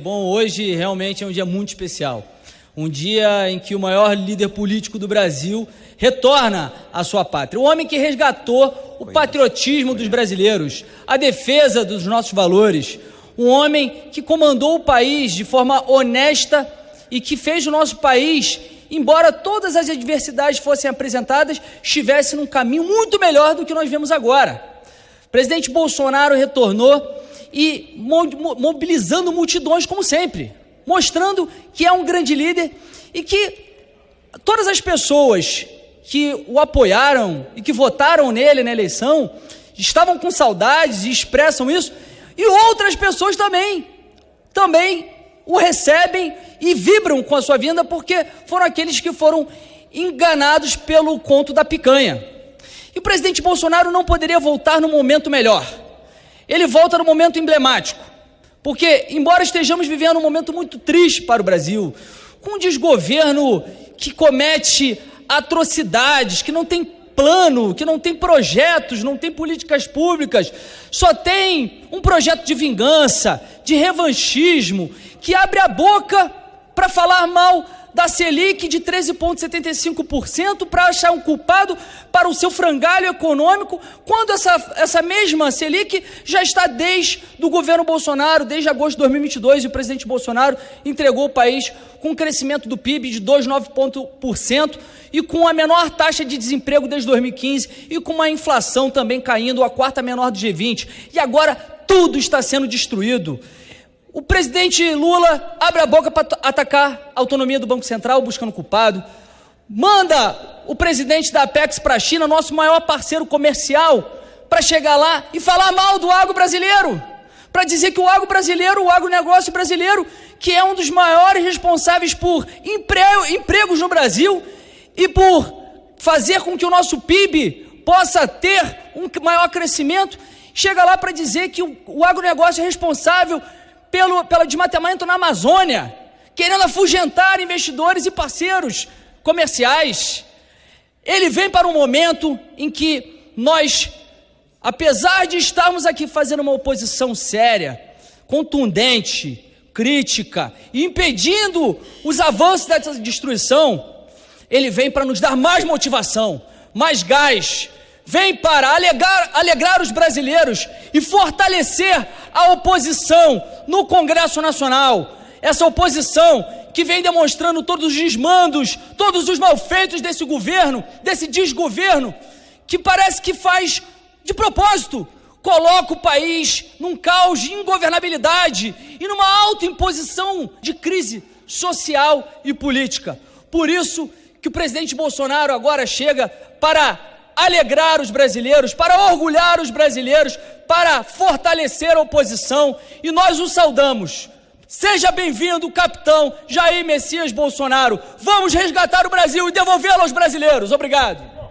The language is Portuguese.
Bom, hoje realmente é um dia muito especial. Um dia em que o maior líder político do Brasil retorna à sua pátria. O homem que resgatou o patriotismo dos brasileiros, a defesa dos nossos valores. Um homem que comandou o país de forma honesta e que fez o nosso país, embora todas as adversidades fossem apresentadas, estivesse num caminho muito melhor do que nós vemos agora. O presidente Bolsonaro retornou e mobilizando multidões, como sempre, mostrando que é um grande líder e que todas as pessoas que o apoiaram e que votaram nele na eleição estavam com saudades e expressam isso, e outras pessoas também, também o recebem e vibram com a sua vinda porque foram aqueles que foram enganados pelo conto da picanha. E o presidente Bolsonaro não poderia voltar no momento melhor ele volta no momento emblemático, porque, embora estejamos vivendo um momento muito triste para o Brasil, com um desgoverno que comete atrocidades, que não tem plano, que não tem projetos, não tem políticas públicas, só tem um projeto de vingança, de revanchismo, que abre a boca para falar mal da Selic de 13,75% para achar um culpado para o seu frangalho econômico, quando essa, essa mesma Selic já está desde o governo Bolsonaro, desde agosto de 2022, e o presidente Bolsonaro entregou o país com um crescimento do PIB de 2,9% e com a menor taxa de desemprego desde 2015 e com uma inflação também caindo, a quarta menor do G20. E agora tudo está sendo destruído. O presidente Lula abre a boca para atacar a autonomia do Banco Central, buscando culpado. Manda o presidente da Apex para a China, nosso maior parceiro comercial, para chegar lá e falar mal do agro brasileiro. Para dizer que o agro brasileiro, o agronegócio brasileiro, que é um dos maiores responsáveis por empregos no Brasil e por fazer com que o nosso PIB possa ter um maior crescimento, chega lá para dizer que o, o agronegócio é responsável pelo, pelo desmatamento na Amazônia, querendo afugentar investidores e parceiros comerciais. Ele vem para um momento em que nós, apesar de estarmos aqui fazendo uma oposição séria, contundente, crítica, impedindo os avanços dessa destruição, ele vem para nos dar mais motivação, mais gás, vem para alegrar, alegrar os brasileiros e fortalecer a oposição no Congresso Nacional. Essa oposição que vem demonstrando todos os desmandos, todos os malfeitos desse governo, desse desgoverno, que parece que faz de propósito, coloca o país num caos de ingovernabilidade e numa autoimposição de crise social e política. Por isso que o presidente Bolsonaro agora chega para alegrar os brasileiros, para orgulhar os brasileiros, para fortalecer a oposição e nós o saudamos. Seja bem-vindo, capitão Jair Messias Bolsonaro. Vamos resgatar o Brasil e devolvê-lo aos brasileiros. Obrigado.